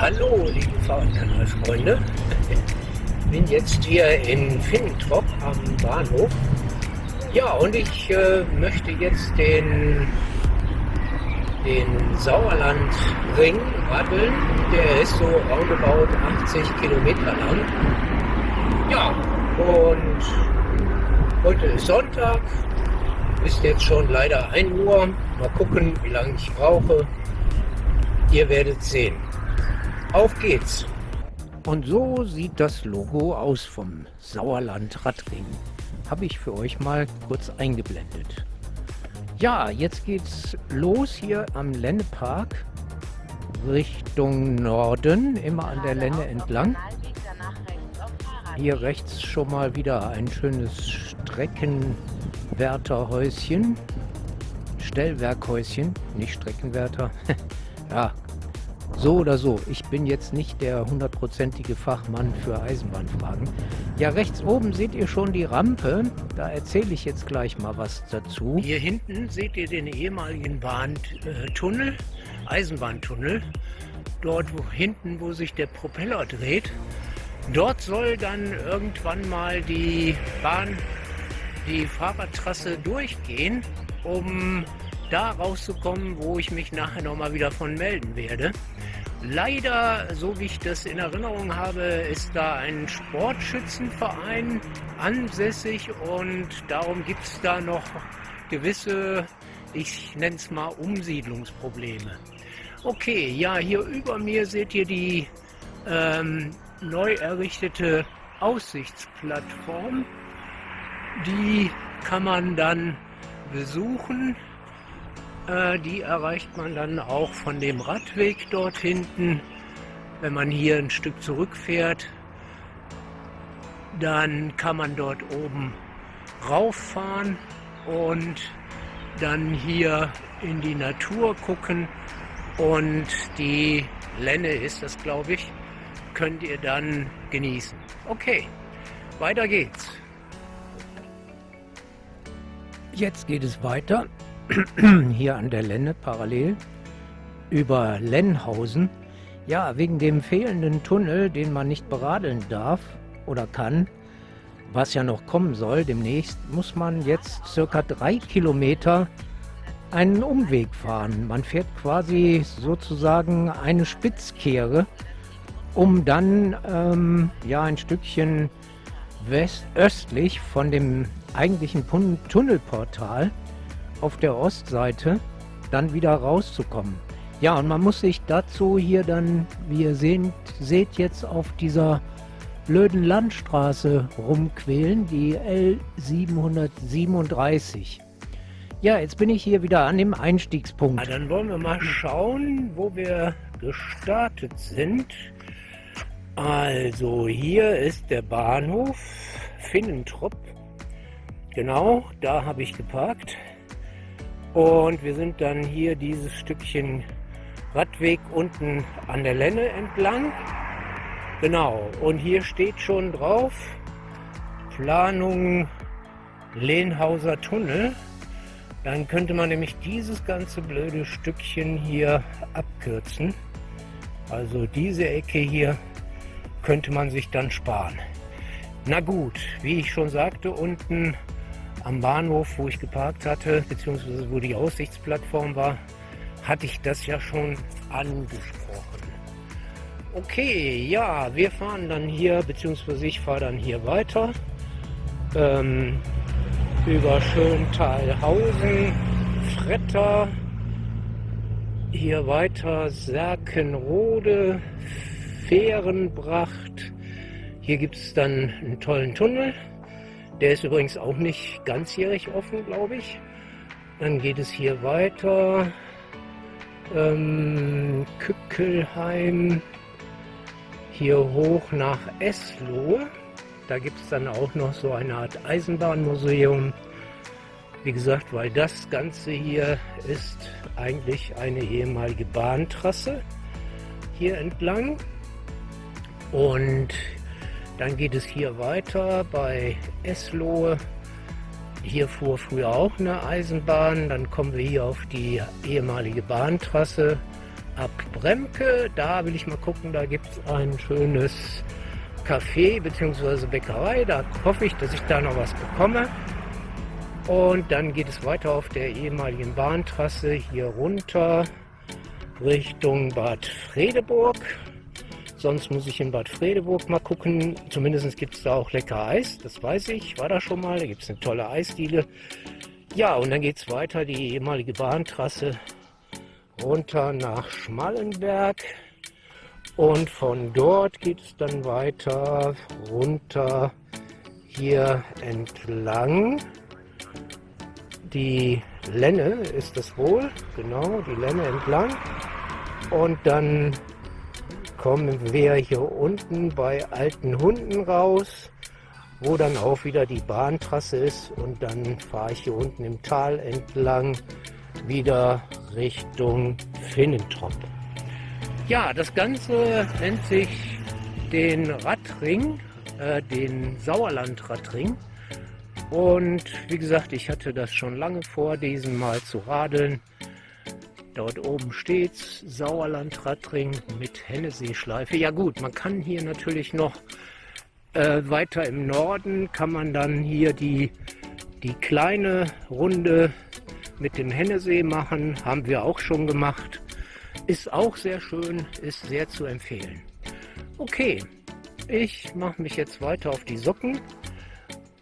Hallo, liebe Fahrradkanalfreunde. Bin jetzt hier in Finnentrop am Bahnhof. Ja, und ich äh, möchte jetzt den, den Sauerlandring radeln. Der ist so roundabout 80 Kilometer lang. Ja, und heute ist Sonntag. Ist jetzt schon leider 1 Uhr. Mal gucken, wie lange ich brauche. Ihr werdet sehen. Auf geht's! Und so sieht das Logo aus vom Sauerland Radring. Habe ich für euch mal kurz eingeblendet. Ja, jetzt geht's los hier am Lennepark Richtung Norden, immer an der Lenne entlang. Hier rechts schon mal wieder ein schönes Streckenwärterhäuschen. Stellwerkhäuschen, nicht Streckenwärter. ja, so oder so, ich bin jetzt nicht der hundertprozentige Fachmann für Eisenbahnfragen. Ja, rechts oben seht ihr schon die Rampe. Da erzähle ich jetzt gleich mal was dazu. Hier hinten seht ihr den ehemaligen Bahntunnel, Eisenbahntunnel. Dort wo, hinten, wo sich der Propeller dreht. Dort soll dann irgendwann mal die Bahn, die Fahrradtrasse durchgehen, um da rauszukommen, wo ich mich nachher nochmal wieder von melden werde. Leider, so wie ich das in Erinnerung habe, ist da ein Sportschützenverein ansässig und darum gibt es da noch gewisse, ich nenne es mal Umsiedlungsprobleme. Okay, ja, hier über mir seht ihr die ähm, neu errichtete Aussichtsplattform. Die kann man dann besuchen. Äh, die erreicht man dann auch von dem Radweg dort hinten. Wenn man hier ein Stück zurückfährt, dann kann man dort oben rauffahren und dann hier in die Natur gucken und die Lenne ist das, glaube ich, könnt ihr dann genießen. Okay, weiter geht's. Jetzt geht es weiter hier an der Lenne parallel über Lennhausen. Ja, wegen dem fehlenden Tunnel, den man nicht beradeln darf oder kann, was ja noch kommen soll demnächst, muss man jetzt circa drei Kilometer einen Umweg fahren. Man fährt quasi sozusagen eine Spitzkehre, um dann ähm, ja ein Stückchen west östlich von dem eigentlichen Tunnelportal auf der Ostseite dann wieder rauszukommen. Ja, und man muss sich dazu hier dann, wie ihr seht, seht jetzt auf dieser blöden Landstraße rumquälen, die L737. Ja, jetzt bin ich hier wieder an dem Einstiegspunkt. Ja, dann wollen wir mal schauen, wo wir gestartet sind. Also hier ist der Bahnhof Finnentrop. Genau, da habe ich geparkt. Und wir sind dann hier dieses Stückchen Radweg unten an der Lenne entlang. Genau, und hier steht schon drauf, Planung Lehnhauser Tunnel. Dann könnte man nämlich dieses ganze blöde Stückchen hier abkürzen. Also diese Ecke hier könnte man sich dann sparen. Na gut, wie ich schon sagte, unten am Bahnhof, wo ich geparkt hatte, beziehungsweise wo die Aussichtsplattform war, hatte ich das ja schon angesprochen. Okay, ja, wir fahren dann hier, beziehungsweise ich fahre dann hier weiter ähm, über Schöntalhausen, Fretter, hier weiter Serkenrode, Fährenbracht. Hier gibt es dann einen tollen Tunnel der ist übrigens auch nicht ganzjährig offen, glaube ich. Dann geht es hier weiter. Ähm, Kückelheim. Hier hoch nach Eslohe. Da gibt es dann auch noch so eine Art Eisenbahnmuseum. Wie gesagt, weil das Ganze hier ist eigentlich eine ehemalige Bahntrasse hier entlang. Und dann geht es hier weiter bei Eslohe. Hier fuhr früher auch eine Eisenbahn. Dann kommen wir hier auf die ehemalige Bahntrasse ab Bremke. Da will ich mal gucken, da gibt es ein schönes Café bzw. Bäckerei. Da hoffe ich, dass ich da noch was bekomme. Und dann geht es weiter auf der ehemaligen Bahntrasse hier runter Richtung Bad Fredeburg. Sonst muss ich in Bad Fredeburg mal gucken. Zumindest gibt es da auch lecker Eis, das weiß ich. War da schon mal, da gibt es eine tolle Eisdiele. Ja, und dann geht es weiter, die ehemalige Bahntrasse runter nach Schmallenberg. Und von dort geht es dann weiter runter hier entlang. Die Lenne ist das wohl, genau, die Lenne entlang. Und dann kommen wir hier unten bei alten Hunden raus wo dann auch wieder die Bahntrasse ist und dann fahre ich hier unten im Tal entlang wieder Richtung Finnentrop. Ja, das Ganze nennt sich den Radring, äh, den Sauerland-Radring. Und wie gesagt, ich hatte das schon lange vor, diesen mal zu radeln. Dort oben steht's, Sauerland-Radring mit Hennessee-Schleife. Ja gut, man kann hier natürlich noch äh, weiter im Norden kann man dann hier die, die kleine Runde mit dem Hennesee machen. Haben wir auch schon gemacht. Ist auch sehr schön, ist sehr zu empfehlen. Okay, ich mache mich jetzt weiter auf die Socken.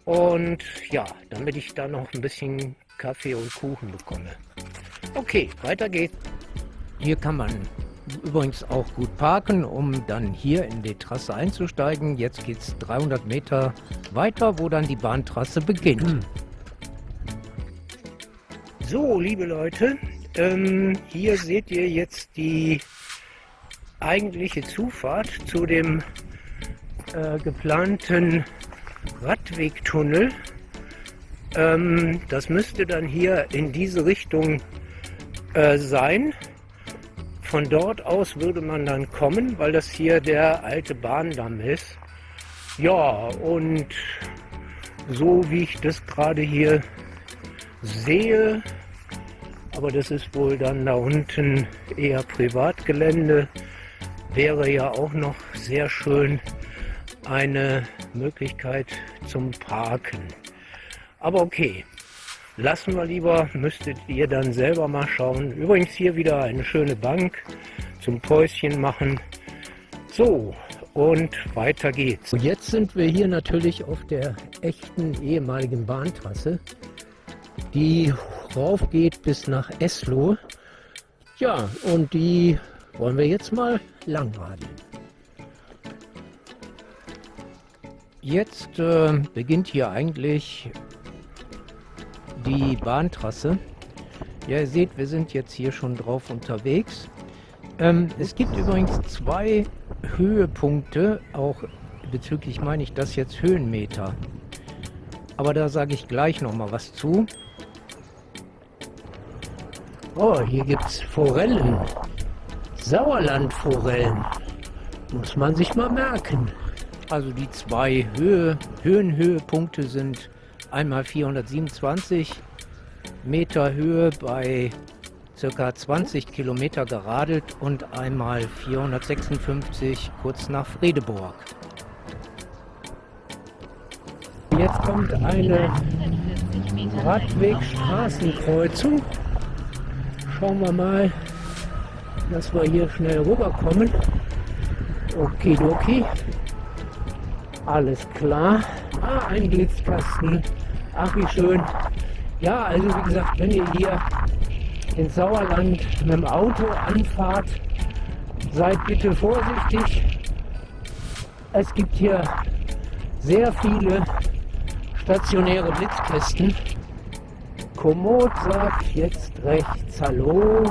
Und ja, damit ich da noch ein bisschen Kaffee und Kuchen bekomme. Okay, weiter geht's. Hier kann man übrigens auch gut parken, um dann hier in die Trasse einzusteigen. Jetzt geht es 300 Meter weiter, wo dann die Bahntrasse beginnt. Hm. So, liebe Leute, ähm, hier seht ihr jetzt die eigentliche Zufahrt zu dem äh, geplanten Radwegtunnel. Ähm, das müsste dann hier in diese Richtung äh, sein. Von dort aus würde man dann kommen, weil das hier der alte Bahndamm ist. Ja, und so wie ich das gerade hier sehe, aber das ist wohl dann da unten eher Privatgelände, wäre ja auch noch sehr schön eine Möglichkeit zum Parken. Aber okay, Lassen wir lieber, müsstet ihr dann selber mal schauen. Übrigens hier wieder eine schöne Bank zum Päuschen machen. So, und weiter geht's. Jetzt sind wir hier natürlich auf der echten ehemaligen Bahntrasse, die raufgeht bis nach Esloh. Ja, und die wollen wir jetzt mal langradeln. Jetzt äh, beginnt hier eigentlich die Bahntrasse. Ja, ihr seht, wir sind jetzt hier schon drauf unterwegs. Ähm, es gibt übrigens zwei Höhepunkte, auch bezüglich meine ich das jetzt Höhenmeter. Aber da sage ich gleich noch mal was zu. Oh, hier gibt es Forellen. Sauerlandforellen. Muss man sich mal merken. Also die zwei Höhe, Höhenhöhepunkte sind einmal 427 Meter Höhe bei circa 20 Kilometer geradelt und einmal 456 kurz nach Fredeburg. Jetzt kommt eine Radwegstraßenkreuzung. Schauen wir mal, dass wir hier schnell rüberkommen. Okidoki. Alles klar. Ah, ein Blitzkasten. Ach, wie schön. Ja, also wie gesagt, wenn ihr hier ins Sauerland mit dem Auto anfahrt, seid bitte vorsichtig. Es gibt hier sehr viele stationäre Blitzkästen. Komoot sagt jetzt rechts Hallo.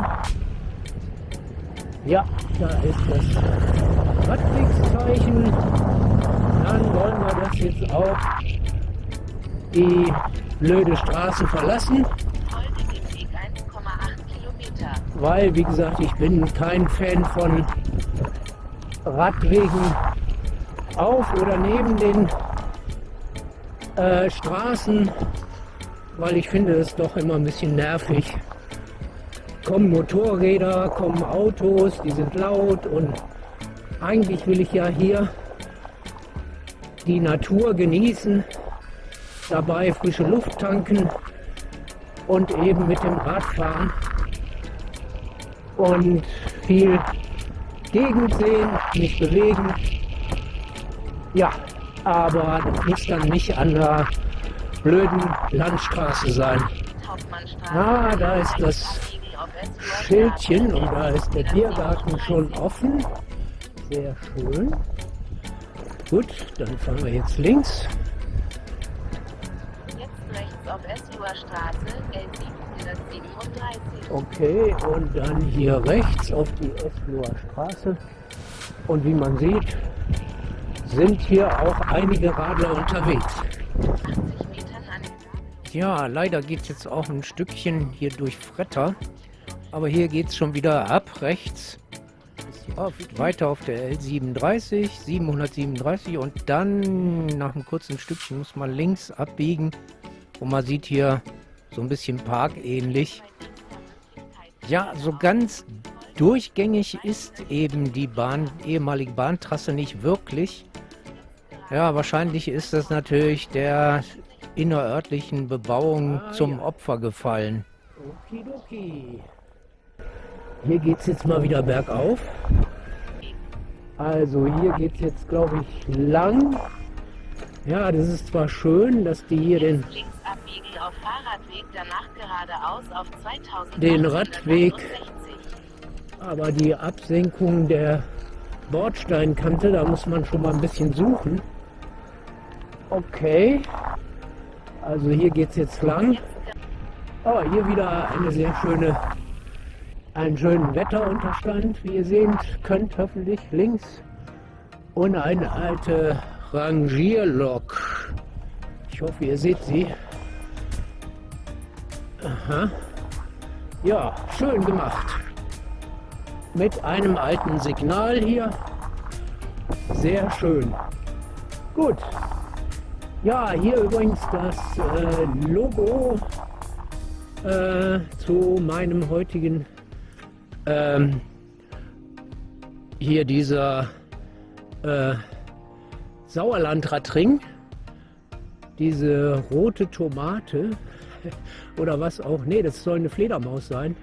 Ja, da ist das Radwegszeichen. Dann wollen wir das jetzt auch die blöde Straße verlassen. Weil, wie gesagt, ich bin kein Fan von Radwegen auf oder neben den äh, Straßen, weil ich finde es doch immer ein bisschen nervig, kommen Motorräder, kommen Autos, die sind laut und eigentlich will ich ja hier die Natur genießen, dabei frische Luft tanken und eben mit dem Rad fahren und viel Gegend sehen, mich bewegen. Ja, aber das muss dann nicht an der blöden Landstraße sein. Ah, da ist das Schildchen und da ist der Biergarten schon offen. Sehr schön. Gut, dann fahren wir jetzt links. Okay, und dann hier rechts auf die Esloer Straße. Und wie man sieht, sind hier auch einige Radler unterwegs. 80 Metern an Ja, leider geht es jetzt auch ein Stückchen hier durch Fretter. Aber hier geht es schon wieder ab, rechts. Auf, weiter auf der L37, 737 und dann nach einem kurzen Stückchen muss man links abbiegen. Und man sieht hier so ein bisschen parkähnlich. Ja, so ganz durchgängig ist eben die Bahn, ehemalige Bahntrasse nicht wirklich. Ja, wahrscheinlich ist das natürlich der innerörtlichen Bebauung zum Opfer gefallen. Okidoki. Hier geht es jetzt mal wieder bergauf. Also hier geht es jetzt, glaube ich, lang. Ja, das ist zwar schön, dass die hier den, Jetzt links abbiegen auf Fahrradweg, danach geradeaus auf 2000 Den Radweg. aber die Absenkung der Bordsteinkante, da muss man schon mal ein bisschen suchen. Okay. Also hier geht es jetzt lang. Oh, hier wieder eine sehr schöne, einen schönen Wetterunterstand, wie ihr sehen könnt, hoffentlich links. Und eine alte Rangierlok. Ich hoffe, ihr seht sie. Aha. Ja, schön gemacht. Mit einem alten Signal hier. Sehr schön. Gut. Ja, hier übrigens das äh, Logo äh, zu meinem heutigen ähm, hier dieser äh, Sauerlandradring. Diese rote Tomate oder was auch. Nee, das soll eine Fledermaus sein.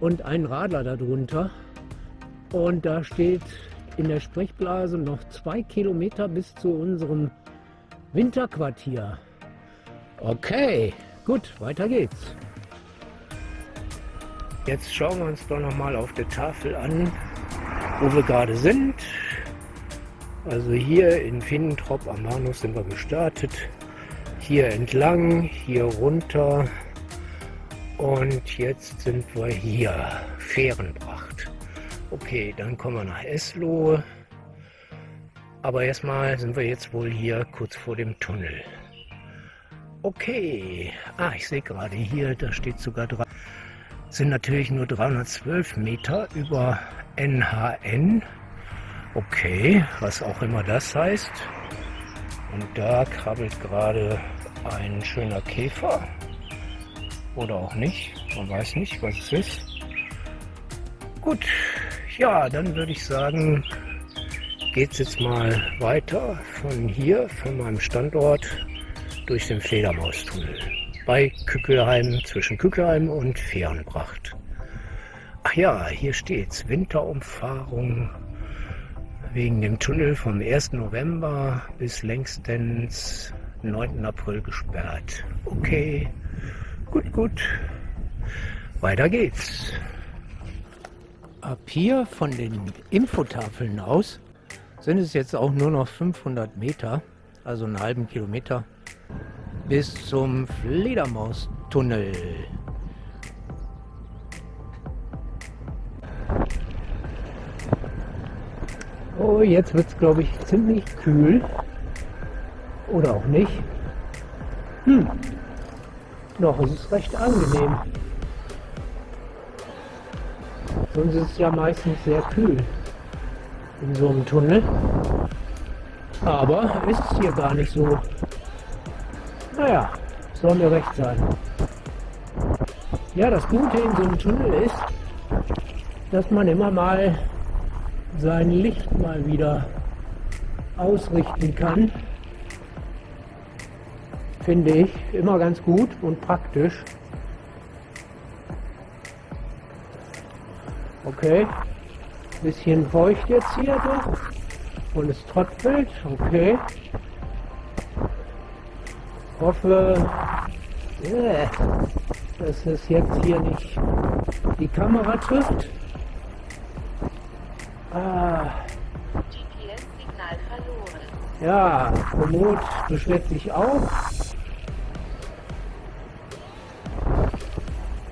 Und ein Radler darunter. Und da steht in der Sprechblase noch zwei Kilometer bis zu unserem Winterquartier. Okay, gut, weiter geht's. Jetzt schauen wir uns doch noch mal auf der Tafel an, wo wir gerade sind. Also hier in Finnentrop am Bahnhof sind wir gestartet. Hier entlang, hier runter. Und jetzt sind wir hier, Fährenbracht. Okay, dann kommen wir nach Eslohe. Aber erstmal sind wir jetzt wohl hier kurz vor dem Tunnel. Okay. Ah, ich sehe gerade hier, da steht sogar dran. Sind natürlich nur 312 Meter über NHN. Okay, was auch immer das heißt. Und da krabbelt gerade ein schöner Käfer. Oder auch nicht. Man weiß nicht, was es ist. Gut, ja, dann würde ich sagen, geht es jetzt mal weiter von hier, von meinem Standort, durch den Fledermaustunnel bei Kückelheim, zwischen Kückelheim und Fehrenbracht. Ach ja, hier steht's, Winterumfahrung wegen dem Tunnel vom 1. November bis längstens 9. April gesperrt. Okay, gut, gut. Weiter geht's. Ab hier von den Infotafeln aus sind es jetzt auch nur noch 500 Meter, also einen halben Kilometer, bis zum Fledermaustunnel. Oh, jetzt wird es, glaube ich, ziemlich kühl. Oder auch nicht. Hm. Noch ist es recht angenehm. Sonst ist es ja meistens sehr kühl in so einem Tunnel. Aber ist es hier gar nicht so. Naja, soll mir recht sein. Ja, das Gute in so einem Tunnel ist, dass man immer mal sein Licht mal wieder ausrichten kann. Finde ich immer ganz gut und praktisch. Okay, bisschen feucht jetzt hier doch und es tröpfelt. Okay, hoffe, yeah, dass es jetzt hier nicht die Kamera trifft. Ah. GPS-Signal verloren. Ja, Komoot beschwert sich auch.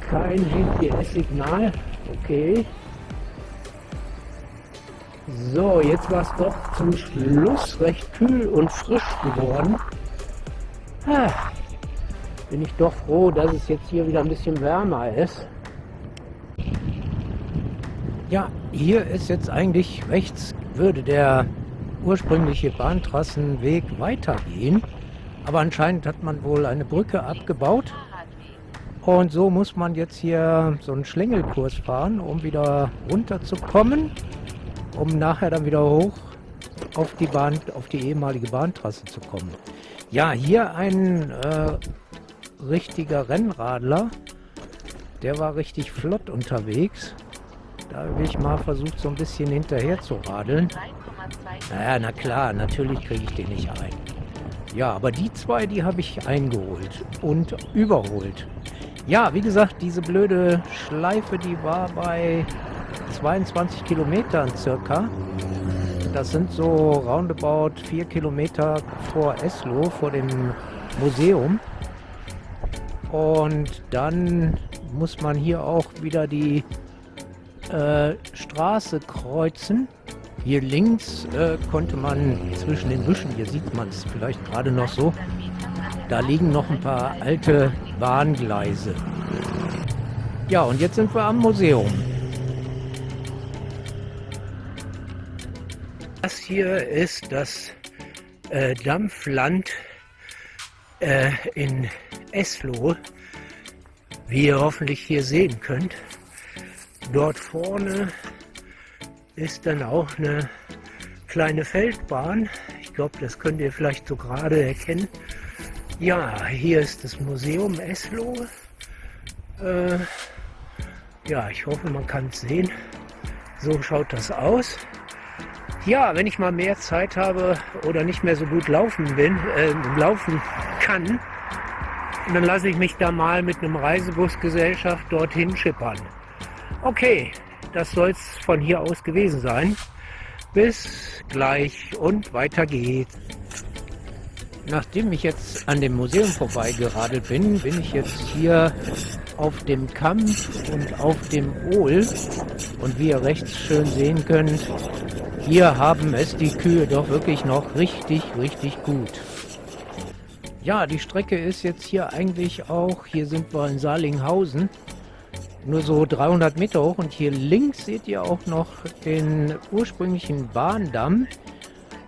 Kein GPS-Signal. Okay. So, jetzt war es doch zum Schluss recht kühl und frisch geworden. Ah, bin ich doch froh, dass es jetzt hier wieder ein bisschen wärmer ist. Ja, hier ist jetzt eigentlich rechts, würde der ursprüngliche Bahntrassenweg weitergehen. Aber anscheinend hat man wohl eine Brücke abgebaut. Und so muss man jetzt hier so einen Schlängelkurs fahren, um wieder runterzukommen, um nachher dann wieder hoch auf die Bahn, auf die ehemalige Bahntrasse zu kommen. Ja, hier ein äh, richtiger Rennradler. Der war richtig flott unterwegs. Da habe ich mal versucht, so ein bisschen hinterher zu radeln. 3,2 Naja, na klar, natürlich kriege ich den nicht ein. Ja, aber die zwei, die habe ich eingeholt und überholt. Ja, wie gesagt, diese blöde Schleife, die war bei 22 Kilometern circa. Das sind so roundabout 4 Kilometer vor Eslo, vor dem Museum. Und dann muss man hier auch wieder die äh, Straße kreuzen. Hier links äh, konnte man zwischen den Büschen, hier sieht man es vielleicht gerade noch so, da liegen noch ein paar alte Bahngleise. Ja, und jetzt sind wir am Museum. Das hier ist das äh, Dampfland äh, in Eslohe, wie ihr hoffentlich hier sehen könnt. Dort vorne ist dann auch eine kleine Feldbahn. Ich glaube, das könnt ihr vielleicht so gerade erkennen. Ja, hier ist das Museum Eslo. Äh, ja, ich hoffe, man kann es sehen. So schaut das aus. Ja, wenn ich mal mehr Zeit habe oder nicht mehr so gut laufen bin, äh, laufen kann, dann lasse ich mich da mal mit einem Reisebusgesellschaft dorthin schippern. Okay, das soll es von hier aus gewesen sein. Bis gleich und weiter geht's. Nachdem ich jetzt an dem Museum vorbeigeradelt bin, bin ich jetzt hier auf dem Kampf und auf dem Ohl. Und wie ihr rechts schön sehen könnt, hier haben es die Kühe doch wirklich noch richtig, richtig gut. Ja, die Strecke ist jetzt hier eigentlich auch, hier sind wir in Salinghausen, nur so 300 Meter hoch und hier links seht ihr auch noch den ursprünglichen Bahndamm.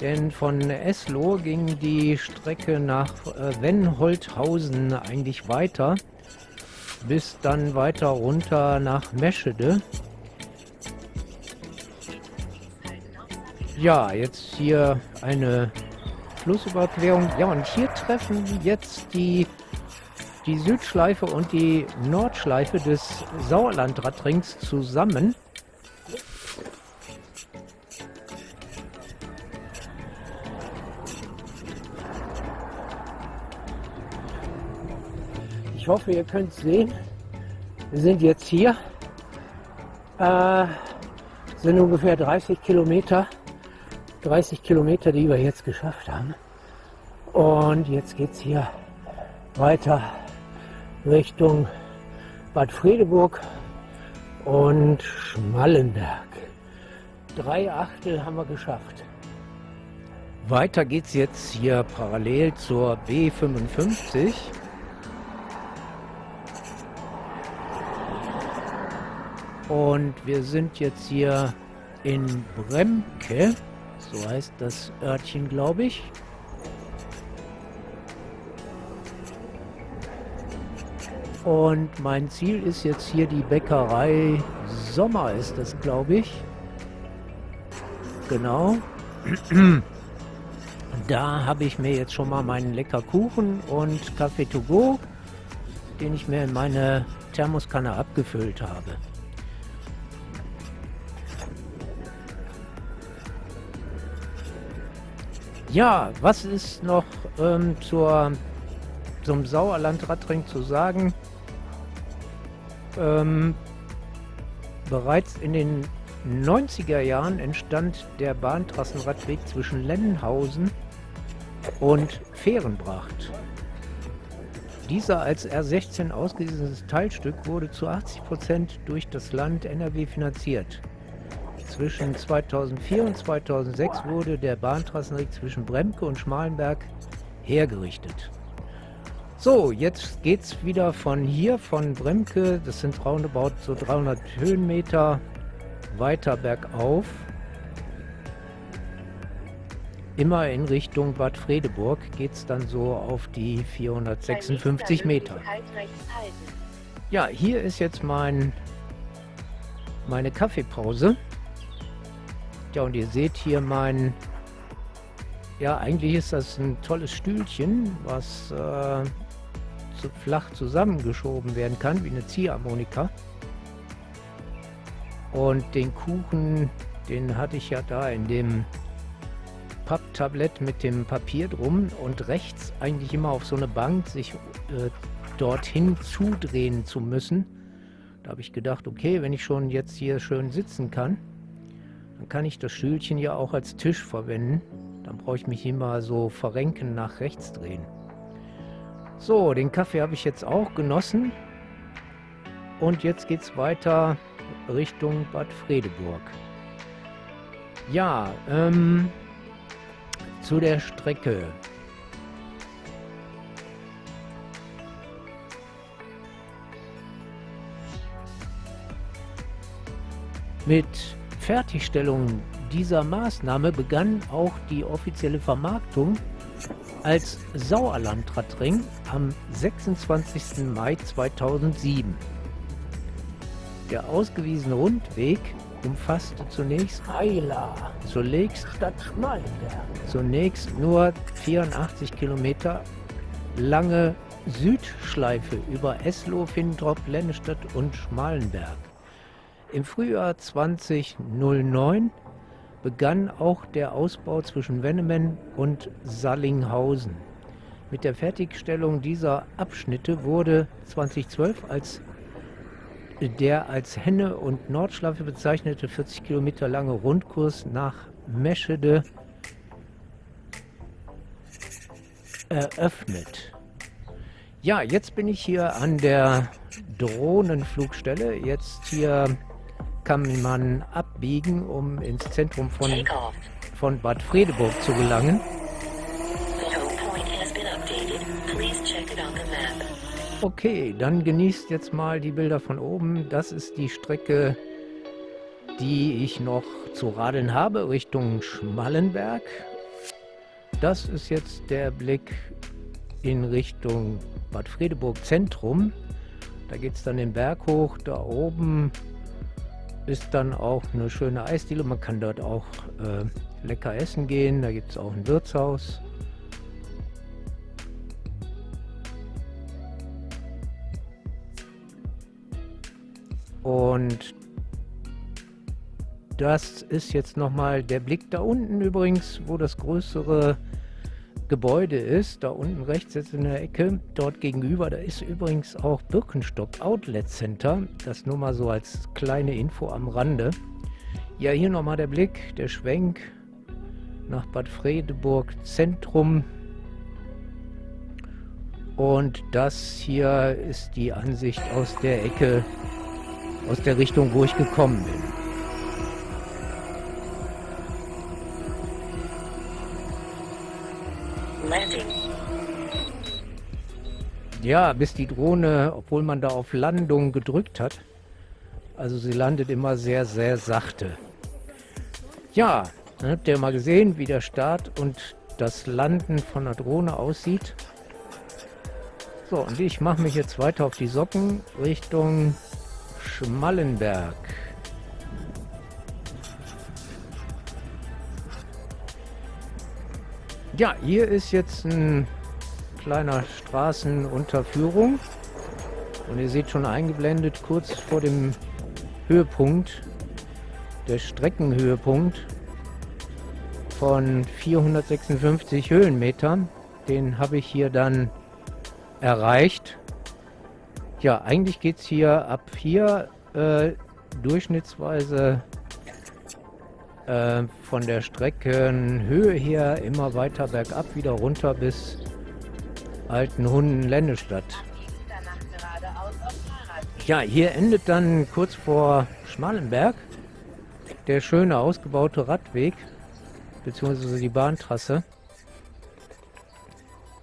Denn von Eslo ging die Strecke nach äh, Wenholthausen eigentlich weiter, bis dann weiter runter nach Meschede. Ja, jetzt hier eine Flussüberquerung. Ja, und hier treffen jetzt die, die Südschleife und die Nordschleife des Sauerlandradrings zusammen. Ich hoffe, ihr könnt sehen. Wir sind jetzt hier. Äh, sind ungefähr 30 Kilometer. 30 Kilometer, die wir jetzt geschafft haben. Und jetzt geht es hier weiter Richtung Bad Fredeburg und Schmallenberg. Drei Achtel haben wir geschafft. Weiter geht's jetzt hier parallel zur B55. Und wir sind jetzt hier in Bremke. So heißt das Örtchen, glaube ich. Und mein Ziel ist jetzt hier die Bäckerei Sommer ist das, glaube ich. Genau. Da habe ich mir jetzt schon mal meinen lecker Kuchen und Kaffee to go, den ich mir in meine Thermoskanne abgefüllt habe. Ja, was ist noch ähm, zur, zum Sauerland-Radring zu sagen? Ähm, bereits in den 90er Jahren entstand der Bahntrassenradweg zwischen Lendenhausen und Fehrenbracht. Dieser als R16 ausgewiesenes Teilstück wurde zu 80 Prozent durch das Land NRW finanziert. Zwischen 2004 und 2006 wurde der Bahntrassenweg zwischen Bremke und Schmalenberg hergerichtet. So, jetzt geht es wieder von hier, von Bremke, das sind roundabout so 300 Höhenmeter, weiter bergauf. Immer in Richtung Bad Fredeburg geht es dann so auf die 456 Meter. Ja, hier ist jetzt mein, meine Kaffeepause. Ja, und ihr seht hier mein... Ja, eigentlich ist das ein tolles Stühlchen, was äh, zu flach zusammengeschoben werden kann, wie eine Ziehharmonika. Und den Kuchen, den hatte ich ja da in dem Papptablett mit dem Papier drum und rechts eigentlich immer auf so eine Bank sich äh, dorthin zudrehen zu müssen. Da habe ich gedacht, okay, wenn ich schon jetzt hier schön sitzen kann, dann kann ich das Stühlchen ja auch als Tisch verwenden. Dann brauche ich mich immer so verrenken nach rechts drehen. So, den Kaffee habe ich jetzt auch genossen. Und jetzt geht es weiter Richtung Bad Fredeburg. Ja, ähm, zu der Strecke. Mit Fertigstellung dieser Maßnahme begann auch die offizielle Vermarktung als Sauerlandradring am 26. Mai 2007. Der ausgewiesene Rundweg umfasste zunächst Eila, zunächst Stadt Schmalenberg. Zunächst nur 84 Kilometer lange Südschleife über Eslow, Findrop, Lennestadt und Schmalenberg. Im Frühjahr 2009 begann auch der Ausbau zwischen Wennemen und Sallinghausen. Mit der Fertigstellung dieser Abschnitte wurde 2012 als der als Henne- und Nordschleife bezeichnete 40 Kilometer lange Rundkurs nach Meschede eröffnet. Ja, jetzt bin ich hier an der Drohnenflugstelle. Jetzt hier kann man abbiegen, um ins Zentrum von, von Bad Fredeburg zu gelangen. Okay, dann genießt jetzt mal die Bilder von oben. Das ist die Strecke, die ich noch zu radeln habe, Richtung Schmallenberg. Das ist jetzt der Blick in Richtung Bad Fredeburg Zentrum. Da geht es dann den Berg hoch. Da oben ist dann auch eine schöne Eisdiele. Man kann dort auch äh, lecker essen gehen. Da gibt es auch ein Wirtshaus. Und das ist jetzt nochmal der Blick da unten übrigens, wo das größere Gebäude ist. Da unten rechts jetzt in der Ecke, dort gegenüber, da ist übrigens auch Birkenstock Outlet Center. Das nur mal so als kleine Info am Rande. Ja, hier nochmal der Blick, der Schwenk nach Bad Fredeburg Zentrum. Und das hier ist die Ansicht aus der Ecke aus der Richtung, wo ich gekommen bin. Ja, bis die Drohne, obwohl man da auf Landung gedrückt hat, also sie landet immer sehr, sehr sachte. Ja, dann habt ihr mal gesehen, wie der Start und das Landen von der Drohne aussieht. So, und ich mache mich jetzt weiter auf die Socken Richtung Schmallenberg. Ja, hier ist jetzt ein kleiner Straßenunterführung. Und ihr seht schon eingeblendet, kurz vor dem Höhepunkt, der Streckenhöhepunkt von 456 Höhenmetern. Den habe ich hier dann erreicht. Ja, eigentlich geht es hier ab hier äh, durchschnittsweise äh, von der Streckenhöhe her immer weiter bergab, wieder runter bis Altenhunden-Lennestadt. Ja, hier endet dann kurz vor Schmalenberg der schöne ausgebaute Radweg, beziehungsweise die Bahntrasse.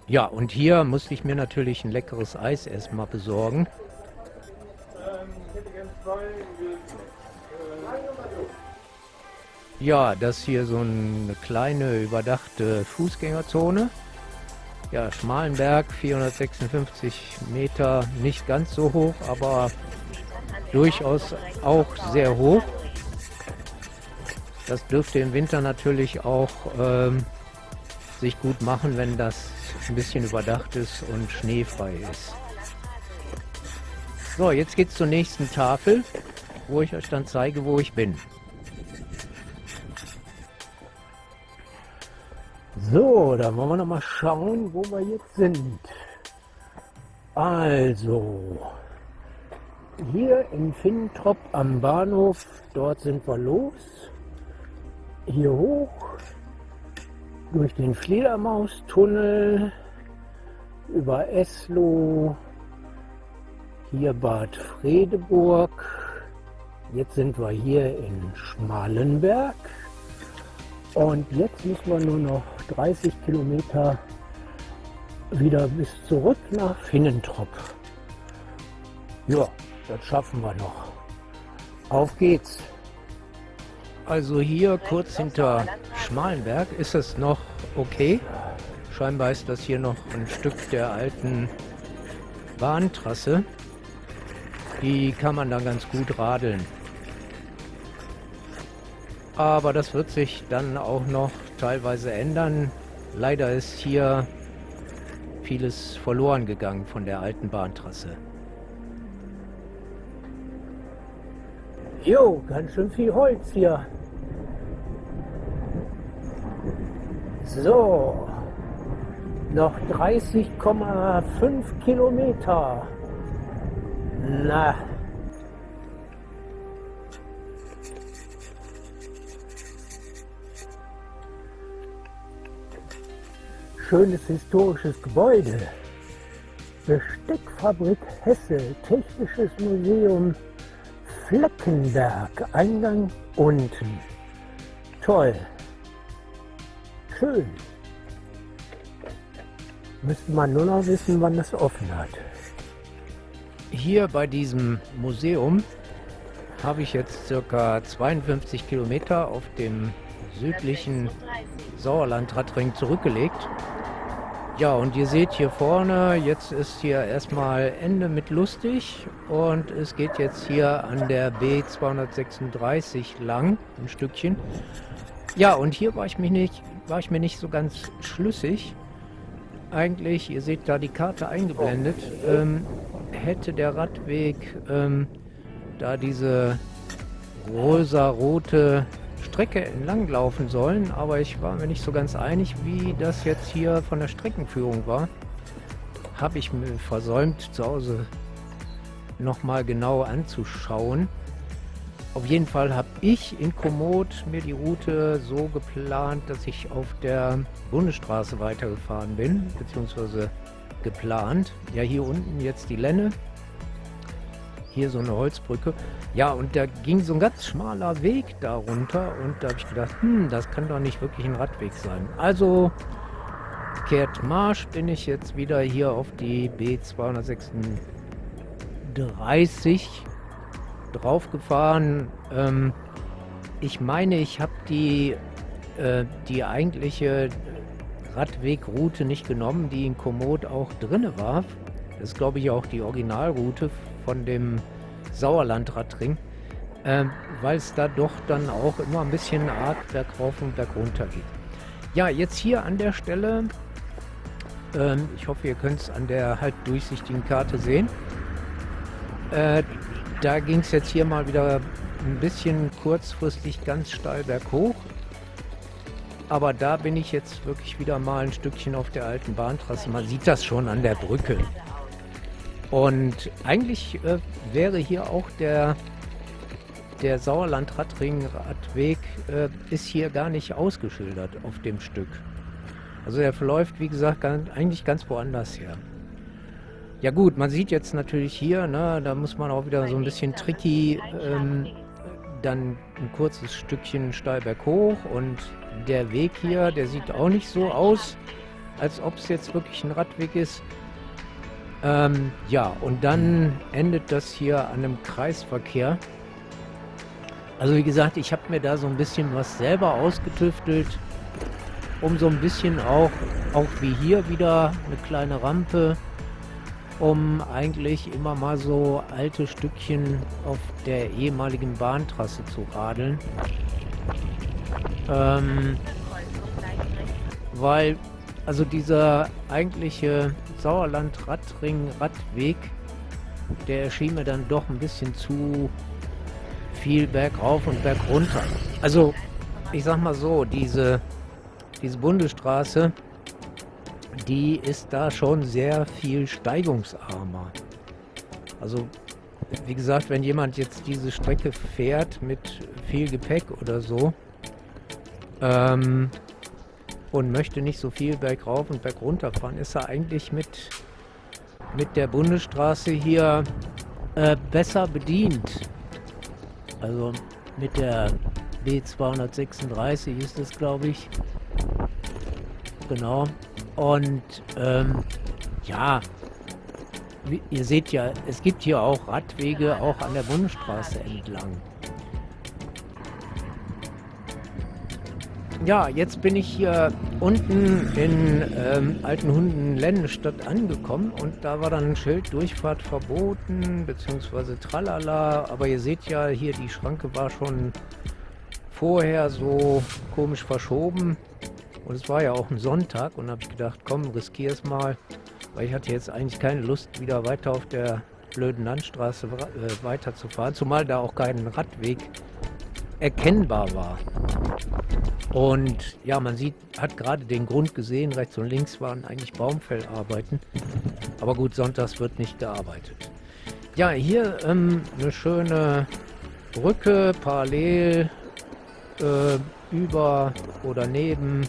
Ja, und hier musste ich mir natürlich ein leckeres Eis erstmal besorgen. Ja, das hier so eine kleine überdachte Fußgängerzone. Ja, Schmalenberg, 456 Meter, nicht ganz so hoch, aber durchaus auch sehr hoch. Das dürfte im Winter natürlich auch ähm, sich gut machen, wenn das ein bisschen überdacht ist und schneefrei ist. So, jetzt geht es zur nächsten Tafel, wo ich euch dann zeige, wo ich bin. So, dann wollen wir noch mal schauen, wo wir jetzt sind. Also, hier in Finntrop am Bahnhof, dort sind wir los. Hier hoch, durch den Fledermaustunnel, über Eslo, hier Bad Fredeburg. Jetzt sind wir hier in Schmalenberg. Und jetzt müssen wir nur noch 30 Kilometer wieder bis zurück nach Finnentrop. Ja, das schaffen wir noch. Auf geht's. Also hier kurz hinter Schmalenberg ist es noch okay. Scheinbar ist das hier noch ein Stück der alten Bahntrasse. Die kann man dann ganz gut radeln. Aber das wird sich dann auch noch teilweise ändern. Leider ist hier vieles verloren gegangen von der alten Bahntrasse. Jo, ganz schön viel Holz hier. So, noch 30,5 Kilometer. Na, schönes historisches Gebäude. Besteckfabrik Hesse, Technisches Museum Fleckenberg, Eingang unten. Toll. Schön. Müsste man nur noch wissen, wann das offen hat. Hier bei diesem Museum habe ich jetzt circa 52 Kilometer auf dem südlichen Sauerlandradring zurückgelegt. Ja, und ihr seht hier vorne, jetzt ist hier erstmal Ende mit lustig und es geht jetzt hier an der B236 lang, ein Stückchen. Ja, und hier war ich, mich nicht, war ich mir nicht so ganz schlüssig. Eigentlich, ihr seht da die Karte eingeblendet, ähm, hätte der Radweg ähm, da diese rosa-rote Strecke entlang laufen sollen, aber ich war mir nicht so ganz einig, wie das jetzt hier von der Streckenführung war. Habe ich mir versäumt, zu Hause nochmal genau anzuschauen. Auf jeden Fall habe ich in Komoot mir die Route so geplant, dass ich auf der Bundesstraße weitergefahren bin, beziehungsweise geplant. Ja, hier unten jetzt die Lenne. Hier so eine Holzbrücke. Ja, und da ging so ein ganz schmaler Weg darunter und da habe ich gedacht, hm, das kann doch nicht wirklich ein Radweg sein. Also kehrt Marsch bin ich jetzt wieder hier auf die B236 draufgefahren. Ähm, ich meine, ich habe die, äh, die eigentliche Radwegroute nicht genommen, die in Komoot auch drinne war. Das ist, glaube ich, auch die Originalroute von dem Sauerlandradring, äh, weil es da doch dann auch immer ein bisschen arg bergauf und bergunter geht. Ja, jetzt hier an der Stelle, ähm, ich hoffe, ihr könnt es an der halt durchsichtigen Karte sehen. Äh, da ging es jetzt hier mal wieder ein bisschen kurzfristig ganz steil berghoch. Aber da bin ich jetzt wirklich wieder mal ein Stückchen auf der alten Bahntrasse. Man sieht das schon an der Brücke. Und eigentlich äh, wäre hier auch der, der Sauerland-Radring-Radweg äh, ist hier gar nicht ausgeschildert auf dem Stück. Also der verläuft, wie gesagt, ganz, eigentlich ganz woanders her. Ja gut, man sieht jetzt natürlich hier, ne, da muss man auch wieder so ein bisschen tricky, ähm, dann ein kurzes Stückchen steil berghoch und der Weg hier, der sieht auch nicht so aus, als ob es jetzt wirklich ein Radweg ist. Ähm, ja, und dann endet das hier an einem Kreisverkehr. Also wie gesagt, ich habe mir da so ein bisschen was selber ausgetüftelt, um so ein bisschen auch, auch wie hier wieder eine kleine Rampe, um eigentlich immer mal so alte Stückchen auf der ehemaligen Bahntrasse zu radeln. Ähm, weil, also dieser eigentliche Sauerland-Radring-Radweg, der erschien mir dann doch ein bisschen zu viel bergauf und bergunter. Also, ich sag mal so, diese, diese Bundesstraße, die ist da schon sehr viel steigungsarmer. Also, wie gesagt, wenn jemand jetzt diese Strecke fährt mit viel Gepäck oder so ähm, und möchte nicht so viel bergauf und bergunter fahren, ist er eigentlich mit, mit der Bundesstraße hier äh, besser bedient. Also mit der B236 ist es, glaube ich. Genau. Und ähm, ja, ihr seht ja, es gibt hier auch Radwege auch an der Bundesstraße entlang. Ja, jetzt bin ich hier unten in ähm, Altenhunden Lennestadt angekommen und da war dann ein Schild Durchfahrt verboten, beziehungsweise tralala. Aber ihr seht ja, hier die Schranke war schon vorher so komisch verschoben. Und es war ja auch ein Sonntag und habe ich gedacht, komm, riskier es mal. Weil ich hatte jetzt eigentlich keine Lust, wieder weiter auf der blöden Landstraße äh, weiterzufahren. Zumal da auch kein Radweg erkennbar war. Und ja, man sieht, hat gerade den Grund gesehen, rechts und links waren eigentlich Baumfellarbeiten. Aber gut, sonntags wird nicht gearbeitet. Ja, hier ähm, eine schöne Brücke parallel äh, über oder neben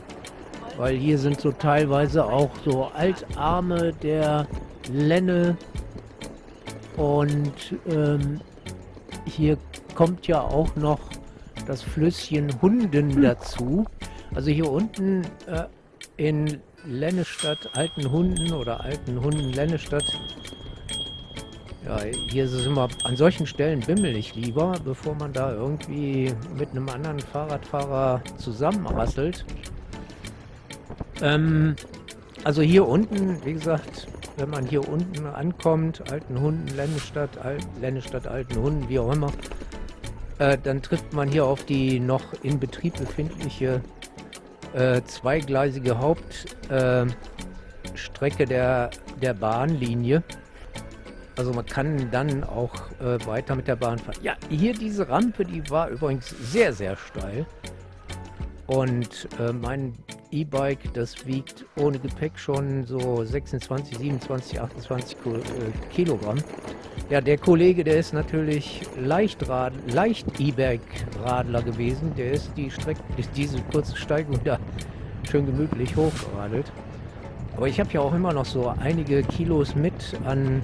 weil hier sind so teilweise auch so Altarme der Lenne und ähm, hier kommt ja auch noch das Flüsschen Hunden dazu. Also hier unten äh, in Lennestadt, Alten Hunden oder Alten Hunden Lennestadt. Ja, hier ist es immer, an solchen Stellen bimmel ich lieber, bevor man da irgendwie mit einem anderen Fahrradfahrer zusammenrasselt. Ähm, also hier unten, wie gesagt, wenn man hier unten ankommt, Alten Hunden, Lennestadt, Al Lennestadt, Alten Hunden, wie auch immer, äh, dann trifft man hier auf die noch in Betrieb befindliche äh, zweigleisige Hauptstrecke äh, der, der Bahnlinie. Also man kann dann auch äh, weiter mit der Bahn fahren. Ja, hier diese Rampe, die war übrigens sehr, sehr steil. Und äh, mein E-Bike, das wiegt ohne Gepäck schon so 26, 27, 28 Kilogramm. Ja, der Kollege, der ist natürlich Leichtrad, leicht E-Bike-Radler gewesen. Der ist die Strecke, diese kurze Steigung da schön gemütlich hochgeradelt. Aber ich habe ja auch immer noch so einige Kilos mit an,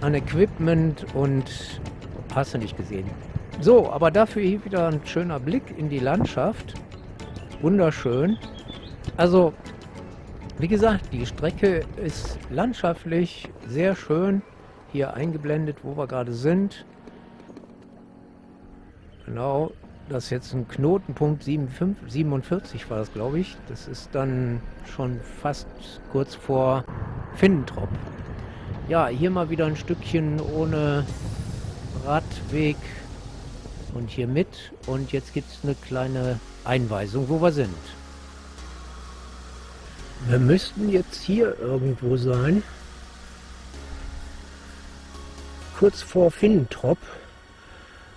an Equipment und hast du nicht gesehen. So, aber dafür hier wieder ein schöner Blick in die Landschaft. Wunderschön. Also, wie gesagt, die Strecke ist landschaftlich sehr schön. Hier eingeblendet, wo wir gerade sind. Genau, das ist jetzt ein Knotenpunkt 57, 47 war das, glaube ich. Das ist dann schon fast kurz vor Finnentrop. Ja, hier mal wieder ein Stückchen ohne Radweg und hier mit. Und jetzt gibt es eine kleine Einweisung, wo wir sind. Wir müssten jetzt hier irgendwo sein. Kurz vor Finnentrop,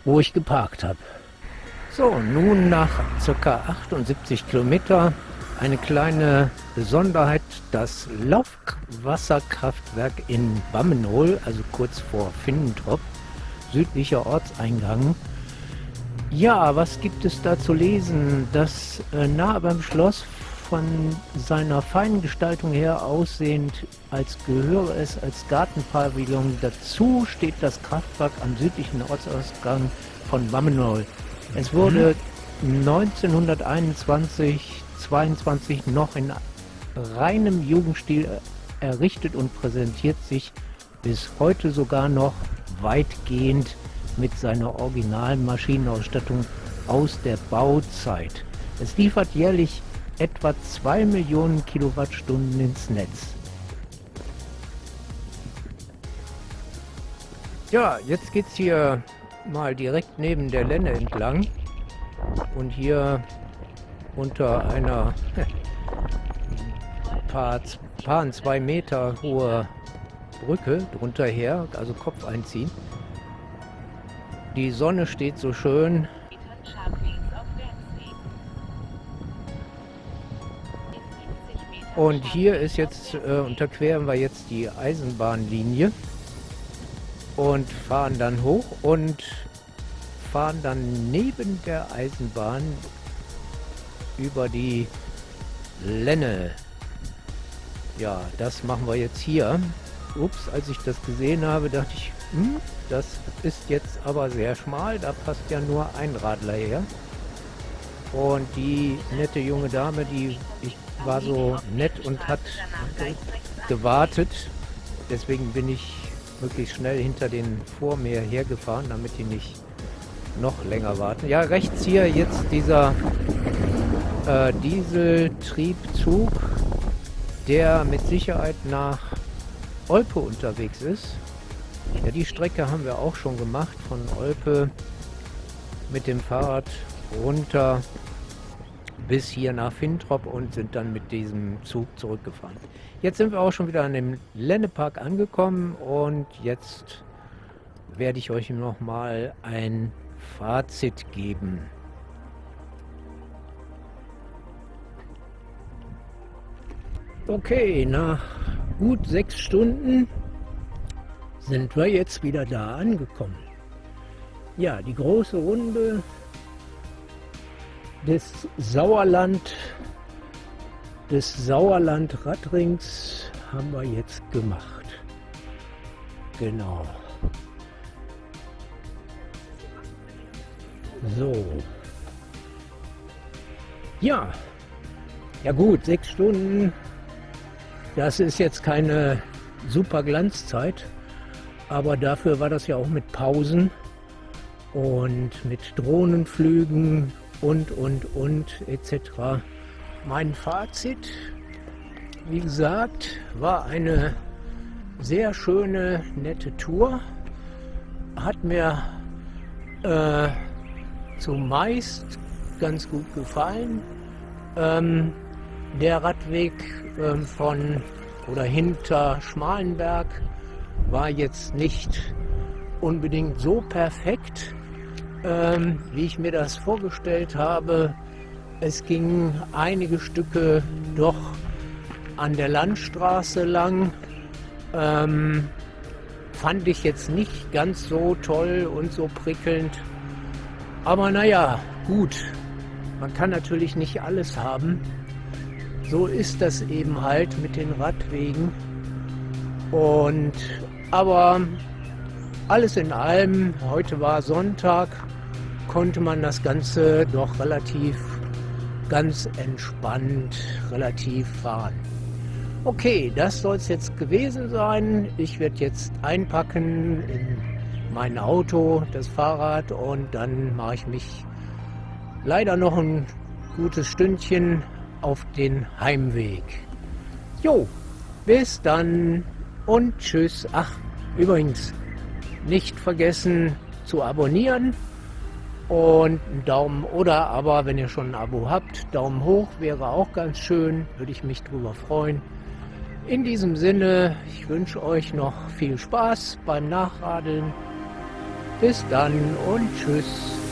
wo ich geparkt habe. So, nun nach ca. 78 Kilometer eine kleine Besonderheit, das Laufwasserkraftwerk in Bammenhol, also kurz vor Finnentrop, südlicher Ortseingang. Ja, was gibt es da zu lesen? Das äh, nahe beim Schloss von seiner feinen Gestaltung her aussehend, als gehöre es als Gartenpavillon. Dazu steht das Kraftwerk am südlichen Ortsausgang von Bammenhol. Es wurde 1921 22 noch in reinem Jugendstil errichtet und präsentiert sich bis heute sogar noch weitgehend mit seiner originalen Maschinenausstattung aus der Bauzeit. Es liefert jährlich etwa 2 Millionen Kilowattstunden ins Netz. Ja, jetzt geht es hier mal direkt neben der Lenne entlang und hier unter einer paar, paar zwei Meter hohe Brücke drunter her, also Kopf einziehen. Die Sonne steht so schön. Und hier ist jetzt, äh, unterqueren wir jetzt die Eisenbahnlinie und fahren dann hoch und fahren dann neben der Eisenbahn über die Lenne. Ja, das machen wir jetzt hier. Ups, als ich das gesehen habe, dachte ich, hm, das ist jetzt aber sehr schmal, da passt ja nur ein Radler her. Und die nette junge Dame, die ich war so nett und hat gewartet. Deswegen bin ich möglichst schnell hinter den vor mir hergefahren, damit die nicht noch länger warten. Ja, rechts hier jetzt dieser äh, Dieseltriebzug, der mit Sicherheit nach Olpe unterwegs ist. Ja, die Strecke haben wir auch schon gemacht von Olpe mit dem Fahrrad runter bis hier nach Fintrop und sind dann mit diesem Zug zurückgefahren. Jetzt sind wir auch schon wieder an dem Lennepark angekommen und jetzt werde ich euch noch mal ein Fazit geben. Okay, nach gut sechs Stunden sind wir jetzt wieder da angekommen. Ja, die große Runde des Sauerland, des Sauerland-Radrings haben wir jetzt gemacht. Genau. So. Ja. Ja gut, sechs Stunden das ist jetzt keine super Glanzzeit, aber dafür war das ja auch mit Pausen und mit Drohnenflügen und, und, und etc. Mein Fazit, wie gesagt, war eine sehr schöne, nette Tour. Hat mir äh, zumeist ganz gut gefallen. Ähm, der Radweg ähm, von oder hinter Schmalenberg war jetzt nicht unbedingt so perfekt, ähm, wie ich mir das vorgestellt habe. Es ging einige Stücke doch an der Landstraße lang. Ähm, fand ich jetzt nicht ganz so toll und so prickelnd. Aber naja, gut. Man kann natürlich nicht alles haben so ist das eben halt mit den Radwegen. Und aber alles in allem, heute war Sonntag, konnte man das Ganze doch relativ ganz entspannt, relativ fahren. Okay, das soll es jetzt gewesen sein. Ich werde jetzt einpacken in mein Auto, das Fahrrad und dann mache ich mich leider noch ein gutes Stündchen auf den Heimweg. Jo, bis dann. und tschüss. Ach, übrigens, nicht vergessen zu abonnieren und einen Daumen oder aber, wenn ihr schon ein Abo habt, Daumen hoch wäre auch ganz schön, würde ich mich drüber freuen. In diesem Sinne, ich wünsche euch noch viel Spaß beim Nachradeln. Bis dann und tschüss.